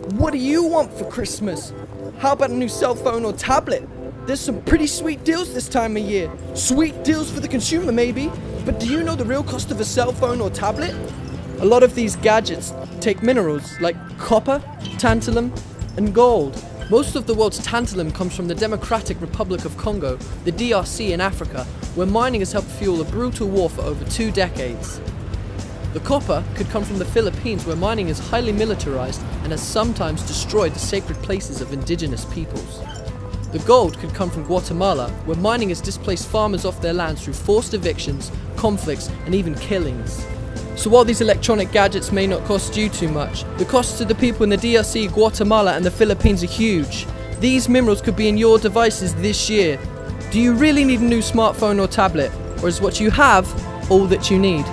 What do you want for Christmas? How about a new cell phone or tablet? There's some pretty sweet deals this time of year. Sweet deals for the consumer, maybe. But do you know the real cost of a cell phone or tablet? A lot of these gadgets take minerals like copper, tantalum, and gold. Most of the world's tantalum comes from the Democratic Republic of Congo, the DRC in Africa, where mining has helped fuel a brutal war for over two decades. The copper could come from the Philippines where mining is highly militarized and has sometimes destroyed the sacred places of indigenous peoples. The gold could come from Guatemala, where mining has displaced farmers off their lands through forced evictions, conflicts, and even killings. So while these electronic gadgets may not cost you too much, the costs to the people in the DRC, Guatemala, and the Philippines are huge. These minerals could be in your devices this year. Do you really need a new smartphone or tablet? Or is what you have all that you need?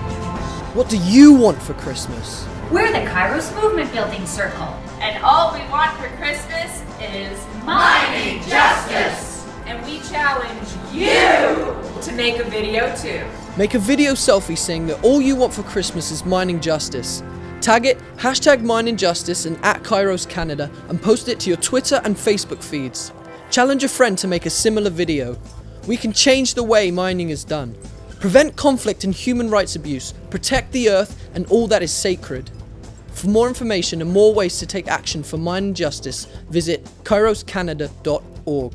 What do you want for Christmas? We're the Kairos Movement Building Circle. And all we want for Christmas is Mining justice! And we challenge you to make a video too. Make a video selfie saying that all you want for Christmas is mining justice. Tag it, hashtag mining justice and at Kairos Canada and post it to your Twitter and Facebook feeds. Challenge a friend to make a similar video. We can change the way mining is done. Prevent conflict and human rights abuse, protect the earth and all that is sacred. For more information and more ways to take action for mining justice, visit kairoscanada.org.